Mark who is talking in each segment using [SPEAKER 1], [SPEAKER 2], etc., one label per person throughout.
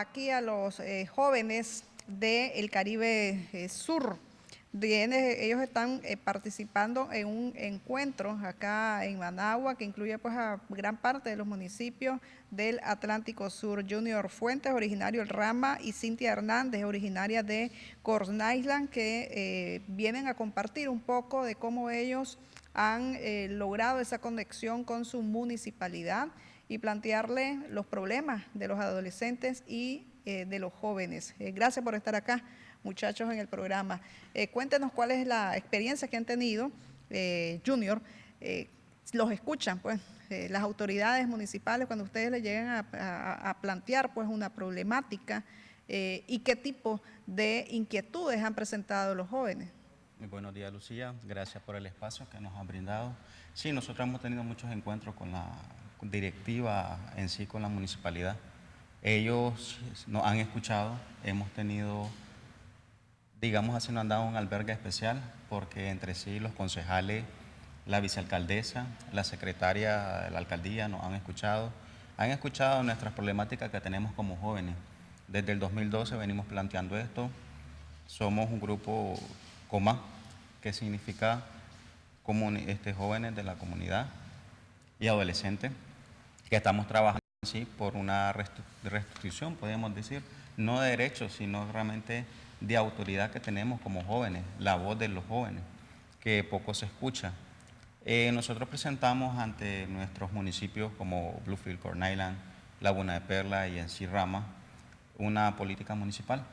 [SPEAKER 1] aquí a los eh, jóvenes del Caribe eh, Sur. ellos están eh, participando en un encuentro acá en Managua que incluye pues a gran parte de los municipios del Atlántico Sur. Junior Fuentes, originario del Rama, y Cintia Hernández, originaria de Corn Island, que vienen a compartir un poco de cómo ellos han logrado esa conexión con su municipalidad y plantearle los problemas de los adolescentes y eh, de los jóvenes. Eh, gracias por estar acá, muchachos, en el programa. Eh, cuéntenos cuál es la experiencia que han tenido, Junior. los escuchan, pues, las autoridades municipales cuando ustedes le llegan a, plantear, pues, una problemática y qué tipo de inquietudes han presentado los jóvenes.
[SPEAKER 2] Muy buenos días, Lucía. Gracias por el espacio que nos han brindado. Sí, nosotros hemos tenido muchos encuentros con la directiva en sí con la municipalidad. Ellos nos han escuchado, hemos tenido, digamos así, nos han dado un albergue especial porque entre sí los concejales, la vicealcaldesa, la secretaria de la alcaldía nos han escuchado, han escuchado nuestras problemáticas que tenemos como jóvenes. Desde el 2012 venimos planteando esto, somos un grupo COMA, que significa este, jóvenes de la comunidad y adolescentes que estamos trabajando sí, por una restricción, podemos decir, no de derechos, sino realmente de autoridad que tenemos como jóvenes, la voz de los jóvenes, que poco se escucha. Eh, nosotros presentamos ante nuestros municipios como Bluefield, Corn Island, Laguna de Perla y en Rama una política municipal,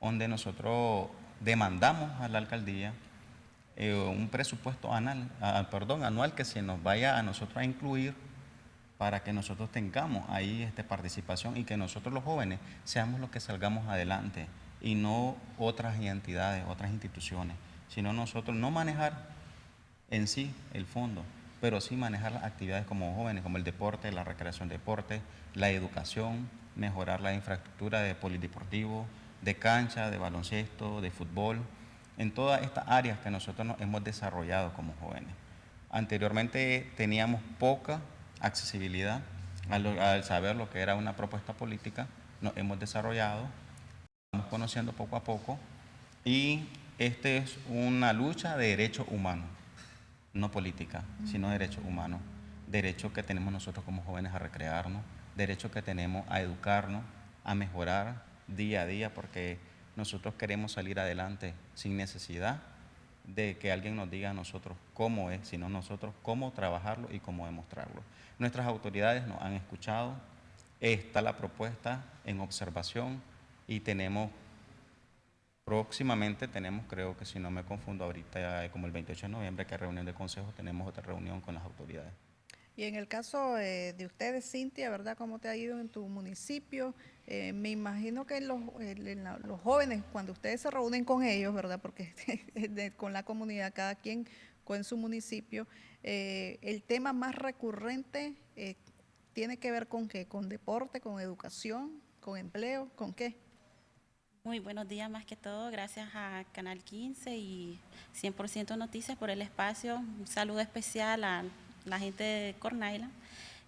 [SPEAKER 2] donde nosotros demandamos a la alcaldía eh, un presupuesto anual, perdón, anual que se nos vaya a nosotros a incluir para que nosotros tengamos ahí este, participación y que nosotros los jóvenes seamos los que salgamos adelante y no otras entidades, otras instituciones, sino nosotros no manejar en sí el fondo, pero sí manejar las actividades como jóvenes, como el deporte, la recreación deporte, la educación, mejorar la infraestructura de polideportivo, de cancha, de baloncesto, de fútbol, en todas estas áreas que nosotros nos hemos desarrollado como jóvenes. Anteriormente teníamos poca accesibilidad, al, saber lo que era una propuesta política, nos hemos desarrollado, estamos conociendo poco a poco y este es una lucha de derechos humanos, no política, sino derechos humanos, derechos que tenemos nosotros como jóvenes a recrearnos, derechos que tenemos a educarnos, a mejorar día a día, porque nosotros queremos salir adelante sin necesidad de que alguien nos diga a nosotros cómo es, sino nosotros cómo trabajarlo y cómo demostrarlo. Nuestras autoridades nos han escuchado, está la propuesta en observación y tenemos, próximamente tenemos, creo que si no me confundo ahorita, como el 28 de noviembre, que reunión de consejo, tenemos otra reunión con las autoridades.
[SPEAKER 1] Y en el caso eh, de ustedes, Cintia, ¿verdad? ¿Cómo te ha ido en tu municipio? Eh, me imagino que los, jóvenes, cuando ustedes se reúnen con ellos, ¿verdad? Porque con la comunidad, cada quien con su municipio, eh, el tema más recurrente tiene que ver con qué? ¿Con deporte, con educación, con empleo, con qué?
[SPEAKER 3] Muy buenos días más que todo, gracias a Canal 15 y 100% Noticias por el espacio. Un saludo especial a la gente de Cornaila.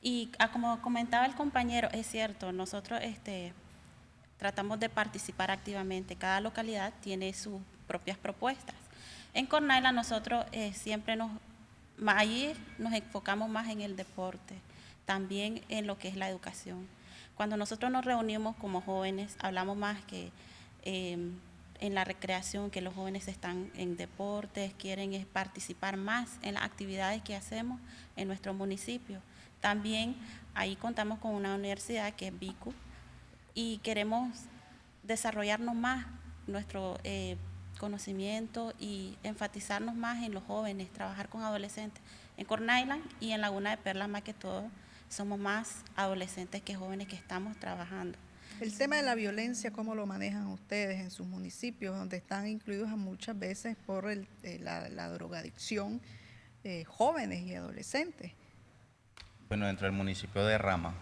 [SPEAKER 3] Y ah, como comentaba el compañero, es cierto, nosotros este, tratamos de participar activamente. Cada localidad tiene sus propias propuestas. En Cornaila nosotros eh, siempre nos, allí nos enfocamos más en el deporte, también en lo que es la educación. Cuando nosotros nos reunimos como jóvenes, hablamos más que em, en la recreación, que los jóvenes están en deportes, quieren participar más en las actividades que hacemos en nuestro municipio. También ahí contamos con una universidad que es BICU y queremos desarrollarnos más nuestro eh, conocimiento y enfatizarnos más en los jóvenes, trabajar con adolescentes. En Corn Island y en Laguna de Perla más que todo, somos más adolescentes que jóvenes que estamos trabajando.
[SPEAKER 1] El tema de la violencia, ¿cómo lo manejan ustedes en sus municipios, donde están incluidos muchas veces por eh, la, drogadicción eh, jóvenes y adolescentes?
[SPEAKER 2] Bueno, dentro del municipio de Rama,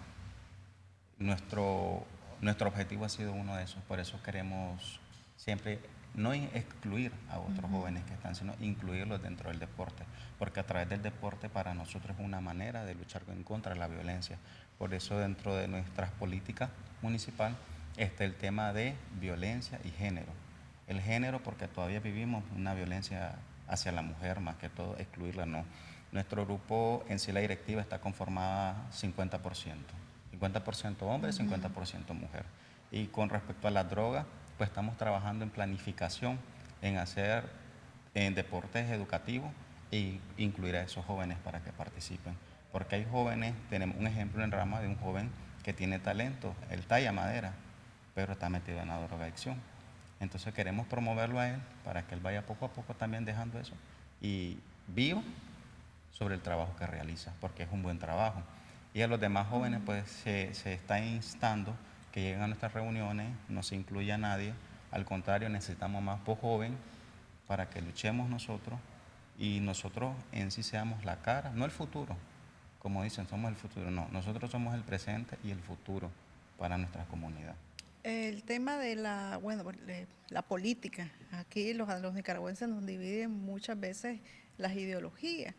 [SPEAKER 2] nuestro, nuestro objetivo ha sido uno de esos, por eso queremos siempre no excluir a otros jóvenes que están, sino incluirlos dentro del deporte, porque a través del deporte para nosotros es una manera de luchar en contra de la violencia. Por eso dentro de nuestras políticas municipal está el tema de violencia y género. El género porque todavía vivimos una violencia hacia la mujer, más que todo excluirla no. Nuestro grupo en sí la directiva está conformada 50%, 50% hombre, 50% mujer. Y con respecto a la droga, pues estamos trabajando en planificación, en hacer en deportes educativos e incluir a esos jóvenes para que participen. Porque hay jóvenes, tenemos un ejemplo en Rama de un joven que tiene talento, él talla madera, pero está metido en la drogadicción. Entonces queremos promoverlo a él para que él vaya poco a poco también dejando eso y vivo sobre el trabajo que realiza, porque es un buen trabajo. Y a los demás jóvenes pues se, se está instando que lleguen a nuestras reuniones, no se incluya a nadie, al contrario necesitamos más por joven para que luchemos nosotros y nosotros en sí seamos la cara, no el futuro, como dicen, somos el futuro, no, nosotros somos el presente y el futuro para nuestra comunidad.
[SPEAKER 1] El tema de la, bueno, la política, aquí los, los nicaragüenses nos dividen muchas veces las ideologías,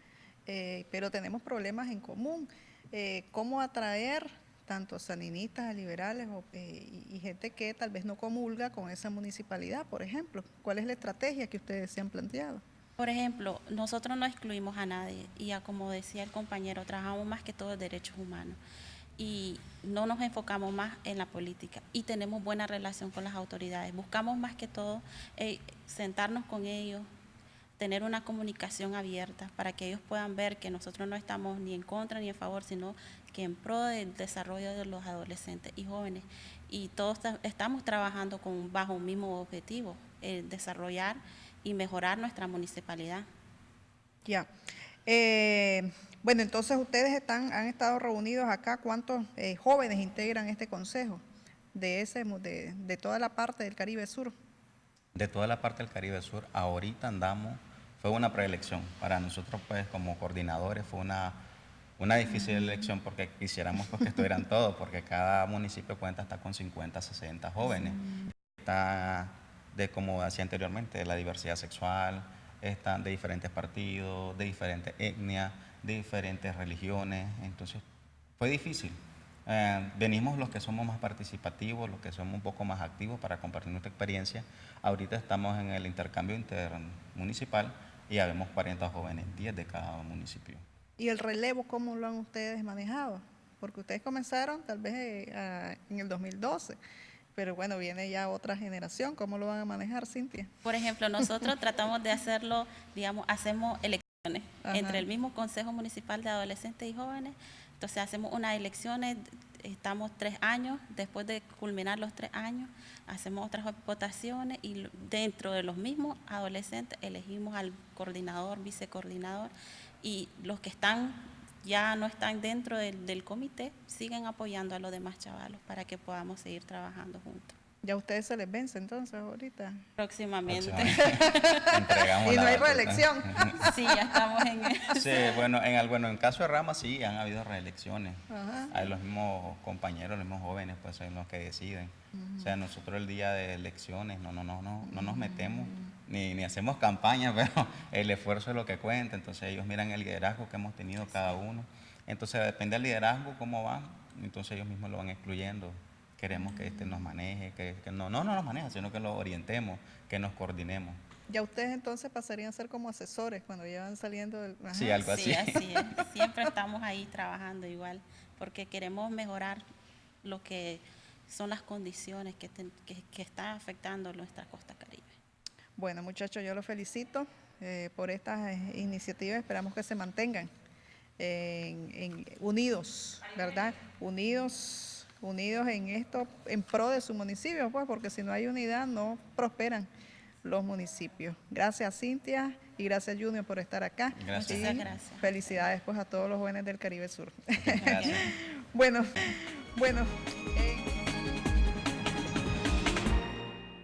[SPEAKER 1] eh, pero tenemos problemas en común. Eh, ¿Cómo atraer tanto saninistas, liberales eh, y, gente que tal vez no comulga con esa municipalidad, por ejemplo? ¿Cuál es la estrategia que ustedes se han planteado?
[SPEAKER 3] Por ejemplo, nosotros no excluimos a nadie y a, como decía el compañero, trabajamos más que todo en derechos humanos y no nos enfocamos más en la política y tenemos buena relación con las autoridades. Buscamos más que todo eh, sentarnos con ellos, tener una comunicación abierta para que ellos puedan ver que nosotros no estamos ni en contra ni en favor, sino que en pro del desarrollo de los adolescentes y jóvenes. Y todos estamos trabajando con, bajo un mismo objetivo, el desarrollar y mejorar nuestra municipalidad.
[SPEAKER 1] Ya. Eh, bueno, entonces ustedes están, han estado reunidos acá. ¿Cuántos eh, jóvenes integran este consejo de, ese, de, de toda la parte del Caribe Sur?
[SPEAKER 2] De toda la parte del Caribe Sur, ahorita andamos, fue una preelección. Para nosotros, pues, como coordinadores, fue una, una difícil elección porque quisiéramos pues, que estuvieran todos, porque cada municipio cuenta hasta con 50, 60 jóvenes. Está de como decía anteriormente, de la diversidad sexual, están de diferentes partidos, de diferentes etnias, de diferentes religiones, entonces fue difícil. Eh, venimos los que somos más participativos, los que somos un poco más activos para compartir nuestra experiencia. Ahorita estamos en el intercambio intermunicipal y ya vemos 40 jóvenes, 10 de cada municipio.
[SPEAKER 1] ¿Y el relevo cómo lo han ustedes manejado? Porque ustedes comenzaron tal vez eh, en el 2012 pero bueno, viene ya otra generación. ¿Cómo lo van a manejar, Cintia?
[SPEAKER 3] Por ejemplo, nosotros tratamos de hacerlo, digamos, hacemos elecciones entre el mismo Consejo Municipal de Adolescentes y Jóvenes. Entonces hacemos unas elecciones, estamos tres años, después de culminar los tres años, hacemos otras votaciones y dentro de los mismos adolescentes elegimos al coordinador, vicecoordinador y los que están ya no están dentro del, del comité, siguen apoyando a los demás chavalos para que podamos seguir trabajando juntos.
[SPEAKER 1] ¿Ya a ustedes se les vence entonces ahorita?
[SPEAKER 3] Próximamente.
[SPEAKER 1] no hay reelección.
[SPEAKER 3] sí, ya estamos en
[SPEAKER 2] eso. Sí, bueno, en el, bueno, en caso de Rama sí han habido reelecciones. Hay los mismos compañeros, los mismos jóvenes, pues son los que deciden. O sea, nosotros el día de elecciones no, no, no, no, no nos metemos ni, ni hacemos campaña, pero el esfuerzo es lo que cuenta. Entonces ellos miran el liderazgo que hemos tenido cada uno. Entonces depende del liderazgo, cómo va, entonces ellos mismos lo van excluyendo. Queremos que este nos maneje, que, no, no, no nos maneje, sino que lo orientemos, que nos coordinemos.
[SPEAKER 1] Ya ustedes entonces pasarían a ser como asesores cuando llevan saliendo del...
[SPEAKER 2] Sí, algo así.
[SPEAKER 3] Sí, así es. Siempre estamos ahí trabajando igual, porque queremos mejorar lo que son las condiciones que, que, que están afectando nuestra costa caribe.
[SPEAKER 1] Bueno, muchachos, yo los felicito eh, por estas eh, iniciativas. Esperamos que se mantengan en, unidos, ¿verdad? Unidos, unidos en esto, en pro de su municipio, pues, porque si no hay unidad no prosperan los municipios. Gracias Cintia y gracias Junior por estar acá.
[SPEAKER 3] Gracias. Muchas gracias.
[SPEAKER 1] Felicidades pues a todos los jóvenes del Caribe Sur. Gracias. bueno, bueno. Eh,